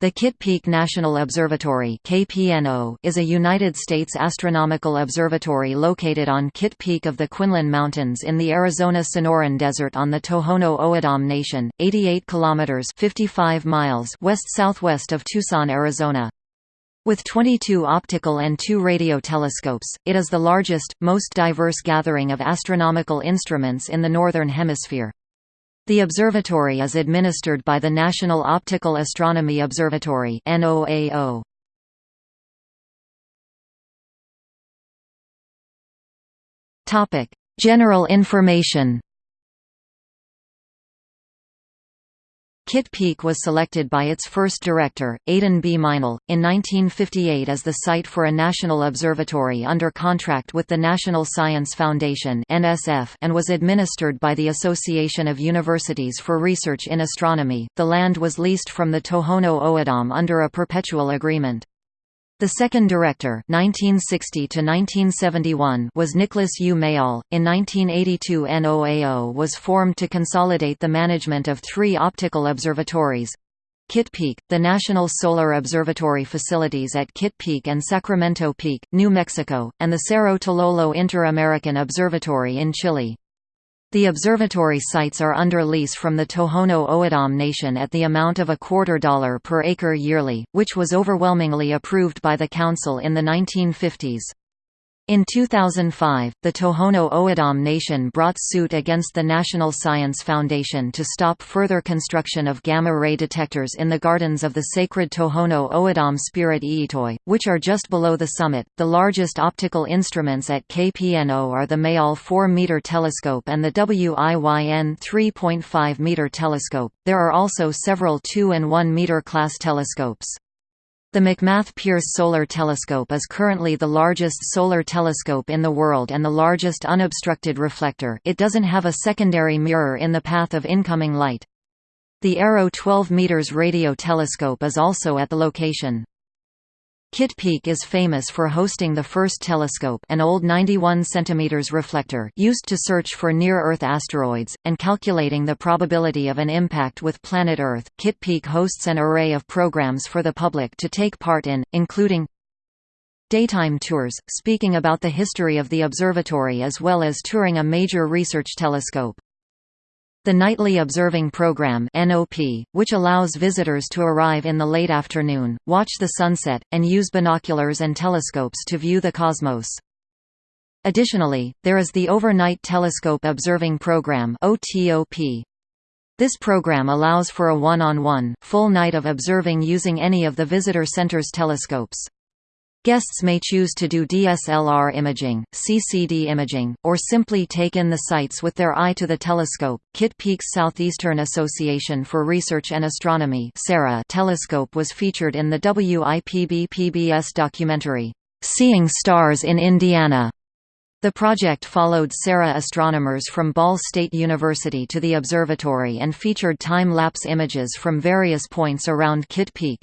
The Kitt Peak National Observatory is a United States astronomical observatory located on Kitt Peak of the Quinlan Mountains in the Arizona Sonoran Desert on the Tohono O'odham Nation, 88 kilometers (55 miles) west-southwest of Tucson, Arizona. With 22 optical and 2 radio telescopes, it is the largest, most diverse gathering of astronomical instruments in the northern hemisphere. The observatory is administered by the National Optical Astronomy Observatory NOAO. Topic: General information. Kitt Peak was selected by its first director, Aden B. Meinel, in 1958 as the site for a national observatory under contract with the National Science Foundation and was administered by the Association of Universities for Research in Astronomy. The land was leased from the Tohono O'odham under a perpetual agreement. The second director (1960–1971) was Nicholas U. Mayall. In 1982 NOAO was formed to consolidate the management of three optical observatories. Kitt Peak, the National Solar Observatory facilities at Kitt Peak and Sacramento Peak, New Mexico, and the Cerro Tololo Inter-American Observatory in Chile. The observatory sites are under lease from the Tohono O'odham Nation at the amount of a quarter dollar per acre yearly, which was overwhelmingly approved by the Council in the 1950s. In 2005, the Tohono O'odham Nation brought suit against the National Science Foundation to stop further construction of gamma-ray detectors in the gardens of the sacred Tohono O'odham Spirit Iitoi, which are just below the summit. The largest optical instruments at KPNO are the Mayall 4-meter telescope and the WIYN 3.5-meter telescope. There are also several 2 and 1 meter class telescopes. The McMath Pierce Solar Telescope is currently the largest solar telescope in the world and the largest unobstructed reflector it doesn't have a secondary mirror in the path of incoming light. The ARRO 12 m radio telescope is also at the location. Kitt Peak is famous for hosting the first telescope an old 91 cm reflector used to search for near-Earth asteroids, and calculating the probability of an impact with planet Earth. Kitt Peak hosts an array of programs for the public to take part in, including daytime tours, speaking about the history of the observatory as well as touring a major research telescope. The Nightly Observing Program (NOP), which allows visitors to arrive in the late afternoon, watch the sunset, and use binoculars and telescopes to view the cosmos. Additionally, there is the Overnight Telescope Observing Program (OTOP). This program allows for a one-on-one, -on -one, full night of observing using any of the visitor center's telescopes. Guests may choose to do DSLR imaging, CCD imaging, or simply take in the sights with their eye to the telescope. Kitt Peak's Southeastern Association for Research and Astronomy telescope was featured in the WIPB PBS documentary, Seeing Stars in Indiana. The project followed SARA astronomers from Ball State University to the observatory and featured time-lapse images from various points around Kitt Peak.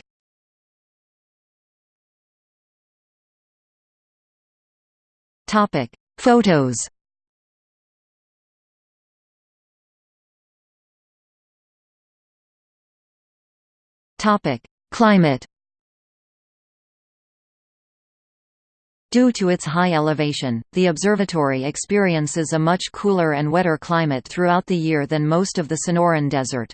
Topic: Photos. Topic: Climate. Due to its high elevation, the observatory experiences a much cooler and wetter climate throughout the year than most of the Sonoran Desert.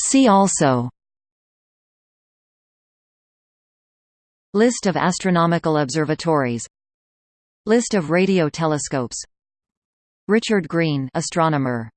See also List of astronomical observatories. List of radio telescopes. Richard Green astronomer